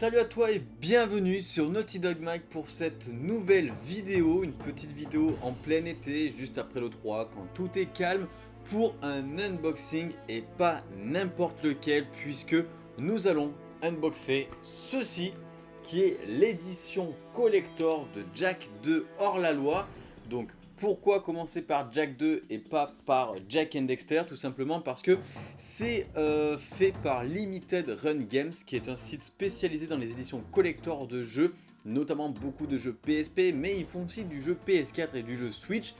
Salut à toi et bienvenue sur Naughty Dog Mike pour cette nouvelle vidéo, une petite vidéo en plein été, juste après le 3, quand tout est calme, pour un unboxing et pas n'importe lequel, puisque nous allons unboxer ceci, qui est l'édition collector de Jack 2 hors la loi, donc pourquoi commencer par Jack 2 et pas par Jack and Dexter Tout simplement parce que c'est euh, fait par Limited Run Games, qui est un site spécialisé dans les éditions collector de jeux, notamment beaucoup de jeux PSP, mais ils font aussi du jeu PS4 et du jeu Switch.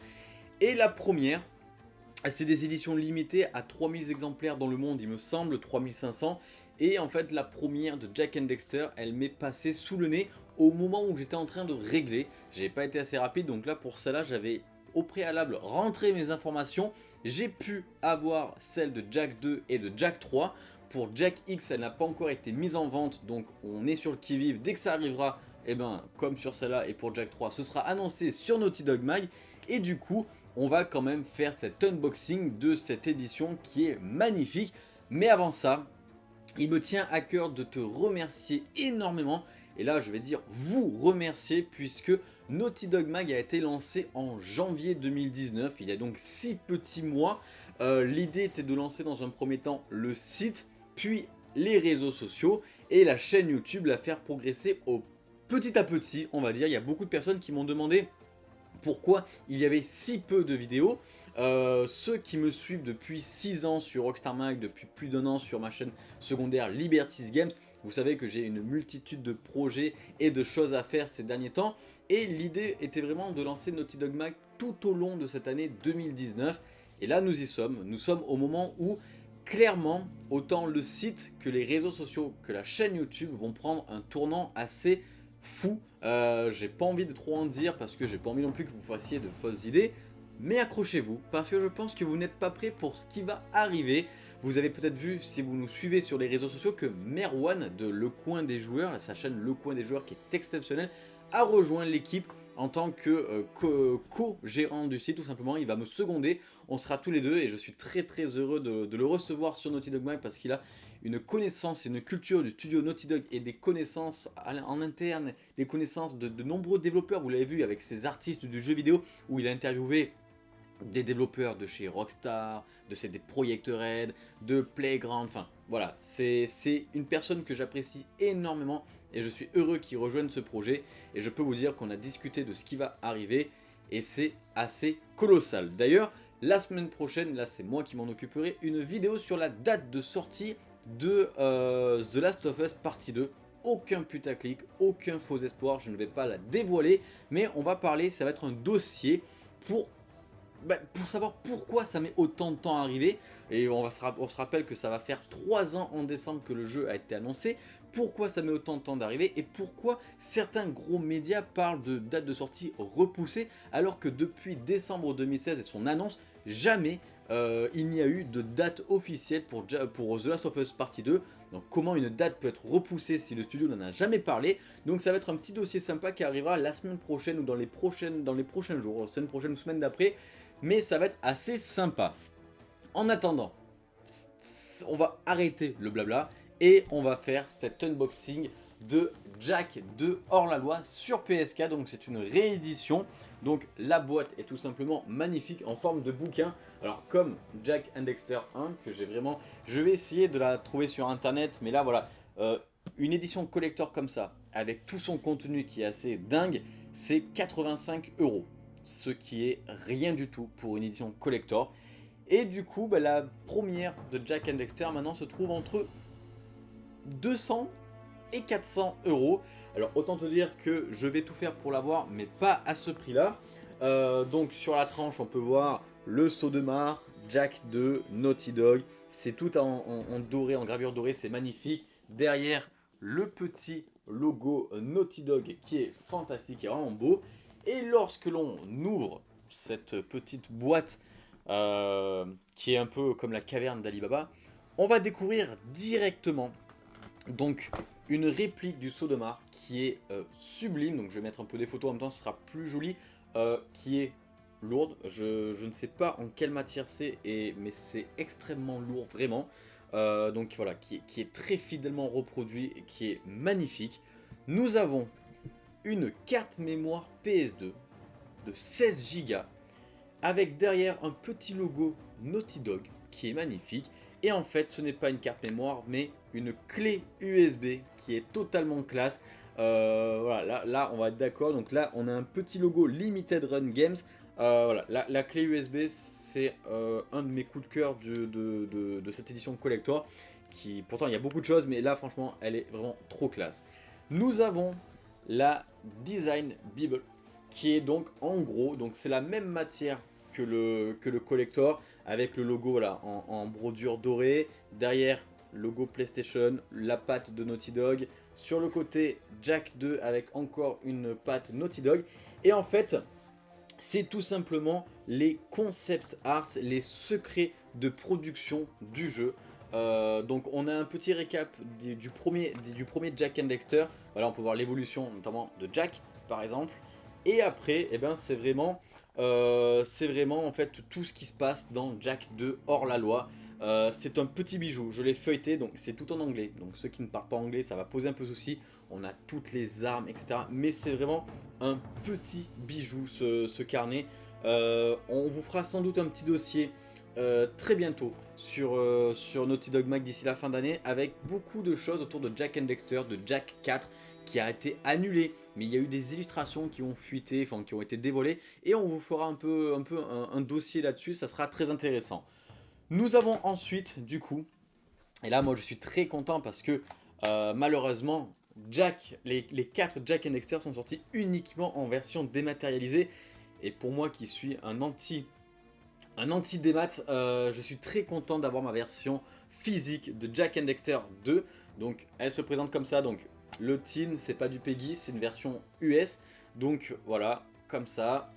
Et la première, c'est des éditions limitées à 3000 exemplaires dans le monde, il me semble, 3500. Et en fait, la première de Jack and Dexter, elle m'est passée sous le nez au moment où j'étais en train de régler. J'ai pas été assez rapide, donc là, pour cela, j'avais au préalable rentré mes informations. J'ai pu avoir celle de Jack 2 et de Jack 3. Pour Jack X, elle n'a pas encore été mise en vente, donc on est sur le qui-vive. Dès que ça arrivera, eh ben, comme sur celle-là et pour Jack 3, ce sera annoncé sur Naughty Dog Mag. Et du coup, on va quand même faire cet unboxing de cette édition qui est magnifique. Mais avant ça, il me tient à cœur de te remercier énormément. Et là, je vais dire vous remercier puisque Naughty Dog Mag a été lancé en janvier 2019, il y a donc 6 petits mois. Euh, l'idée était de lancer dans un premier temps le site, puis les réseaux sociaux et la chaîne YouTube, la faire progresser au petit à petit, on va dire. Il y a beaucoup de personnes qui m'ont demandé pourquoi il y avait si peu de vidéos. Euh, ceux qui me suivent depuis 6 ans sur Rockstar Mag, depuis plus d'un an sur ma chaîne secondaire Liberties Games, vous savez que j'ai une multitude de projets et de choses à faire ces derniers temps. Et l'idée était vraiment de lancer Naughty Dog Mag tout au long de cette année 2019. Et là nous y sommes, nous sommes au moment où clairement autant le site que les réseaux sociaux que la chaîne YouTube vont prendre un tournant assez fou. Euh, j'ai pas envie de trop en dire parce que j'ai pas envie non plus que vous fassiez de fausses idées. Mais accrochez-vous parce que je pense que vous n'êtes pas prêts pour ce qui va arriver. Vous avez peut-être vu, si vous nous suivez sur les réseaux sociaux, que Merwan de Le Coin des Joueurs, sa chaîne Le Coin des Joueurs qui est exceptionnelle, a rejoint l'équipe en tant que euh, co-gérant du site tout simplement, il va me seconder, on sera tous les deux et je suis très très heureux de, le recevoir sur Naughty Dog Mag parce qu'il a une connaissance et une culture du studio Naughty Dog et des connaissances en interne, des connaissances de, de nombreux développeurs, vous l'avez vu avec ses artistes du jeu vidéo où il a interviewé des développeurs de chez Rockstar, de chez des Project Red, de Playground, enfin voilà, c'est une personne que j'apprécie énormément et je suis heureux qu'il rejoigne ce projet et je peux vous dire qu'on a discuté de ce qui va arriver et c'est assez colossal. D'ailleurs, la semaine prochaine, là c'est moi qui m'en occuperai, une vidéo sur la date de sortie de euh, The Last of Us Partie 2. Aucun putaclic, aucun faux espoir, je ne vais pas la dévoiler, mais on va parler, ça va être un dossier pour bah, pour savoir pourquoi ça met autant de temps à arriver, et on, va se, rappelle que ça va faire 3 ans en décembre que le jeu a été annoncé, pourquoi ça met autant de temps d'arriver et pourquoi certains gros médias parlent de date de sortie repoussée alors que depuis décembre 2016 et son annonce, jamais euh, il n'y a eu de date officielle pour, pour The Last of Us Partie 2. Donc comment une date peut être repoussée si le studio n'en a jamais parlé? Donc ça va être un petit dossier sympa qui arrivera la semaine prochaine ou dans les, prochaines, dans les prochains jours, semaine prochaine ou semaine d'après. Mais ça va être assez sympa. En attendant, on va arrêter le blabla et on va faire cet unboxing de Jack de hors-la-loi sur PSK, donc c'est une réédition, donc la boîte est tout simplement magnifique en forme de bouquin, alors comme Jack and Dexter 1, que j'ai vraiment, je vais essayer de la trouver sur internet, mais là voilà, euh, une édition collector comme ça, avec tout son contenu qui est assez dingue, c'est 85 euros, ce qui est rien du tout pour une édition collector, et du coup, bah, la première de Jack and Dexter maintenant se trouve entre 200 et 400 euros. Alors autant te dire que je vais tout faire pour l'avoir, mais pas à ce prix-là. Euh, donc sur la tranche, on peut voir le saut de mar, Jack 2, Naughty Dog. C'est tout en, doré, en gravure dorée, c'est magnifique. Derrière, le petit logo Naughty Dog qui est fantastique et vraiment beau. Et lorsque l'on ouvre cette petite boîte euh, qui est un peu comme la caverne d'Alibaba, on va découvrir directement donc une réplique du Sodomar qui est euh, sublime, donc je vais mettre un peu des photos en même temps, ce sera plus joli, euh, qui est lourde, je, ne sais pas en quelle matière c'est, mais c'est extrêmement lourd vraiment. donc voilà, qui, est très fidèlement reproduit et qui est magnifique. Nous avons une carte mémoire PS2 de 16 Go avec derrière un petit logo Naughty Dog qui est magnifique. Et en fait, ce n'est pas une carte mémoire, mais une clé USB qui est totalement classe. Euh, voilà, là, on va être d'accord. Donc là, on a un petit logo Limited Run Games. Euh, voilà, la, clé USB, c'est euh, un de mes coups de cœur de, cette édition collector. Qui, pourtant, il y a beaucoup de choses, mais là, franchement, elle est vraiment trop classe. Nous avons la Design Bible, qui est donc en gros, donc c'est la même matière que le, collector, avec le logo en, en brodure dorée. Derrière, logo PlayStation, la patte de Naughty Dog. Sur le côté, Jack 2 avec encore une patte Naughty Dog. Et en fait, c'est tout simplement les concept art, les secrets de production du jeu. Euh, donc on a un petit récap du, premier, du premier Jack and Dexter. Voilà, on peut voir l'évolution notamment de Jack par exemple. Et après, eh ben, c'est vraiment, euh, vraiment en fait tout ce qui se passe dans Jack 2 hors la loi. Euh, c'est un petit bijou, je l'ai feuilleté, donc c'est tout en anglais. Donc ceux qui ne parlent pas anglais, ça va poser un peu souci. On a toutes les armes, etc. Mais c'est vraiment un petit bijou, ce, carnet. Euh, on vous fera sans doute un petit dossier euh, très bientôt sur, sur Naughty Dog Mag d'ici la fin d'année avec beaucoup de choses autour de Jack and Dexter, de Jack 4 qui a été annulé mais il y a eu des illustrations qui ont fuité, enfin qui ont été dévolées et on vous fera un peu un, peu un dossier là-dessus, ça sera très intéressant. Nous avons ensuite, du coup, et là moi je suis très content parce que euh, malheureusement, Jack, les, les 4 Jack and Dexter sont sortis uniquement en version dématérialisée. Et pour moi qui suis un anti un anti démat, euh, je suis très content d'avoir ma version physique de Jack and Dexter 2. Donc elle se présente comme ça, donc le tin c'est pas du Peggy, c'est une version US. Donc voilà, comme ça.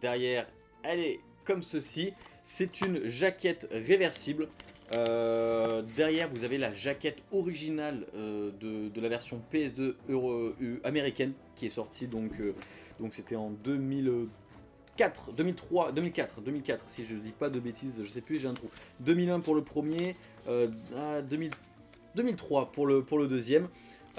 Derrière, elle est comme ceci. C'est une jaquette réversible. Euh, derrière, vous avez la jaquette originale euh, de, la version PS2 Euro, euh, américaine qui est sortie donc donc c'était en 2004, 2003, 2004, 2004 si je dis pas de bêtises, je sais plus, j'ai un trou. 2001 pour le premier, 2003 ah, pour le pour le deuxième.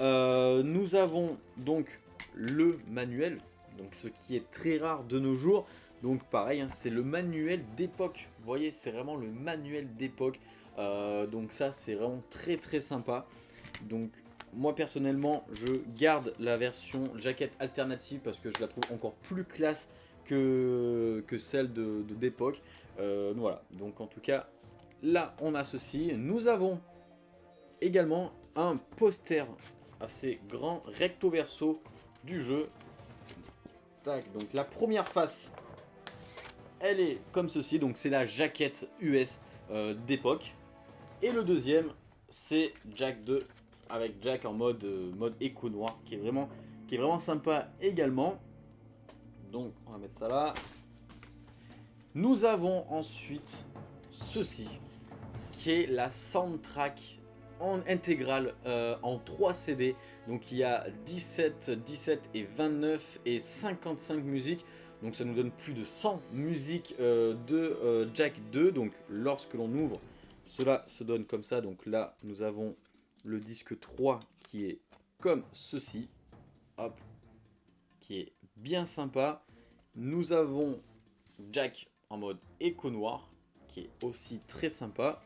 nous avons donc le manuel, donc ce qui est très rare de nos jours. Donc pareil, hein, c'est le manuel d'époque. Vous voyez, c'est vraiment le manuel d'époque. Euh, donc ça, c'est vraiment très très sympa. Donc moi personnellement, je garde la version jaquette alternative parce que je la trouve encore plus classe que, celle d'époque. De, euh, voilà, donc en tout cas, là on a ceci. Nous avons également un poster assez grand recto verso du jeu. Tac, donc la première face elle est comme ceci, donc c'est la jaquette US euh, d'époque. Et le deuxième, c'est Jack 2, avec Jack en mode, euh, mode éco noir, qui est, vraiment, qui est vraiment sympa également. Donc on va mettre ça là. Nous avons ensuite ceci, qui est la soundtrack en intégrale euh, en 3 CD. Donc il y a 17, 17 et 29 et 55 musiques. Donc ça nous donne plus de 100 musiques euh, de euh, Jack 2. Donc lorsque l'on ouvre, cela se donne comme ça. Donc là, nous avons le disque 3 qui est comme ceci. Hop, qui est bien sympa. Nous avons Jack en mode éco noir, qui est aussi très sympa.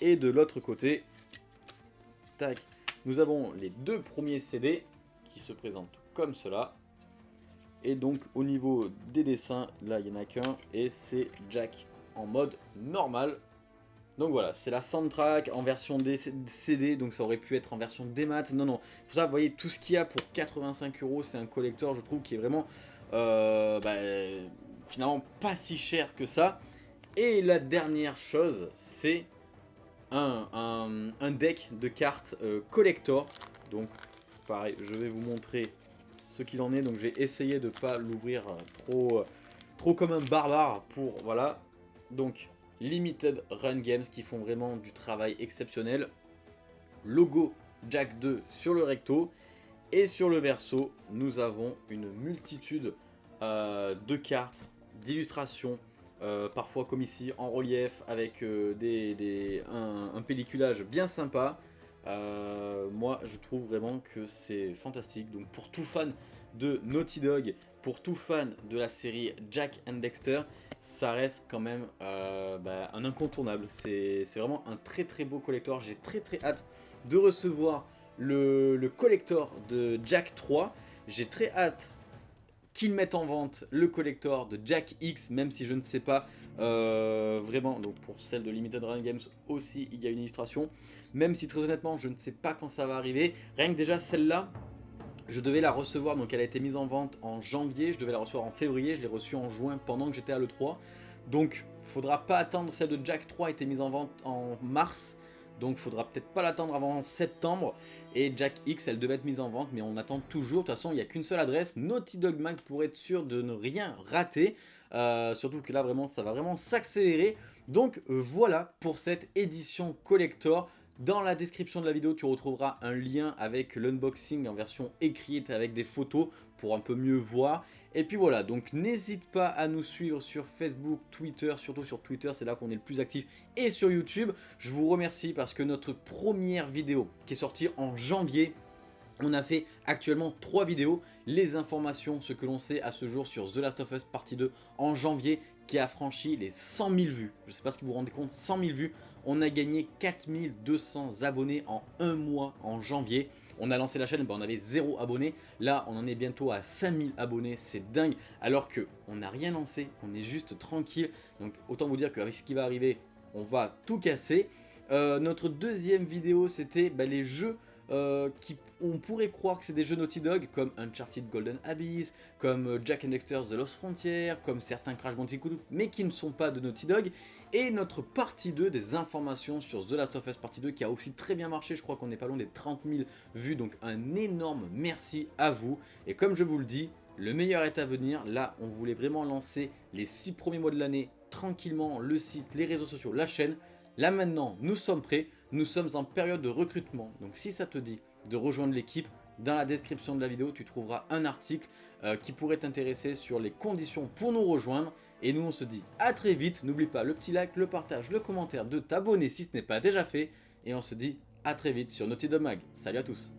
Et de l'autre côté, tac, nous avons les deux premiers CD qui se présentent comme cela. Et donc au niveau des dessins, là il n'y en a qu'un et c'est Jack en mode normal. Donc voilà, c'est la soundtrack en version CD, donc ça aurait pu être en version démat. Non, non, c'est pour ça, vous voyez, tout ce qu'il y a pour 85 euros, c'est un collector, je trouve, qui est vraiment, euh, bah, finalement, pas si cher que ça. Et la dernière chose, c'est un, deck de cartes euh, collector. Donc, pareil, je vais vous montrer ce qu'il en est. Donc j'ai essayé de pas l'ouvrir trop, trop comme un barbare pour... Voilà. Donc Limited Run Games qui font vraiment du travail exceptionnel. Logo Jack 2 sur le recto. Et sur le verso, nous avons une multitude euh, de cartes, d'illustrations, parfois comme ici en relief avec des, un, un, pelliculage bien sympa. moi je trouve vraiment que c'est fantastique, donc pour tout fan de Naughty Dog, pour tout fan de la série Jack and Dexter, ça reste quand même euh, bah, un incontournable. C'est vraiment un très très beau collector. J'ai très très hâte de recevoir le, collector de Jack 3. J'ai très hâte qu'ils mettent en vente le collector de Jack X, même si je ne sais pas euh, vraiment, donc pour celle de Limited Run Games aussi, il y a une illustration, même si très honnêtement, je ne sais pas quand ça va arriver, rien que déjà celle-là, je devais la recevoir, donc elle a été mise en vente en janvier, je devais la recevoir en février, je l'ai reçue en juin pendant que j'étais à l'E3. Donc faudra pas attendre, celle de Jack 3 a été mise en vente en mars, donc faudra peut-être pas l'attendre avant septembre. Et Jack X, elle devait être mise en vente, mais on attend toujours. De toute façon, il n'y a qu'une seule adresse, Naughty Dog Mag, pour être sûr de ne rien rater. Euh, surtout que là, vraiment, ça va vraiment s'accélérer. Donc voilà pour cette édition collector. Dans la description de la vidéo, tu retrouveras un lien avec l'unboxing en version écrite avec des photos pour un peu mieux voir. Et puis voilà, donc n'hésite pas à nous suivre sur Facebook, Twitter, surtout sur Twitter, c'est là qu'on est le plus actif, et sur YouTube. Je vous remercie parce que notre première vidéo qui est sortie en janvier, on a fait actuellement 3 vidéos, les informations, ce que l'on sait à ce jour sur The Last of Us partie 2 en janvier qui a franchi les 100 000 vues. Je ne sais pas que vous vous rendez compte, 100 000 vues. On a gagné 4200 abonnés en un mois en janvier. On a lancé la chaîne, ben, on avait 0 abonnés. Là, on en est bientôt à 5000 abonnés. C'est dingue. Alors que on n'a rien lancé. On est juste tranquille. Donc, autant vous dire qu'avec ce qui va arriver, on va tout casser. Euh, notre deuxième vidéo, c'était ben, les jeux euh, qui on pourrait croire que c'est des jeux Naughty Dog comme Uncharted Golden Abyss, comme euh, Jack and Dexter's The Lost Frontier, comme certains Crash Bandicoot, mais qui ne sont pas de Naughty Dog. Et notre partie 2 des informations sur The Last of Us partie 2 qui a aussi très bien marché, je crois qu'on n'est pas loin des 30 000 vues, donc un énorme merci à vous. Et comme je vous le dis, le meilleur est à venir, là on voulait vraiment lancer les 6 premiers mois de l'année tranquillement, le site, les réseaux sociaux, la chaîne. Là maintenant, nous sommes prêts, nous sommes en période de recrutement, donc si ça te dit de rejoindre l'équipe, dans la description de la vidéo, tu trouveras un article euh, qui pourrait t'intéresser sur les conditions pour nous rejoindre. Et nous, on se dit à très vite. N'oublie pas le petit like, le partage, le commentaire, de t'abonner si ce n'est pas déjà fait. Et on se dit à très vite sur Naughty Dog Mag. Salut à tous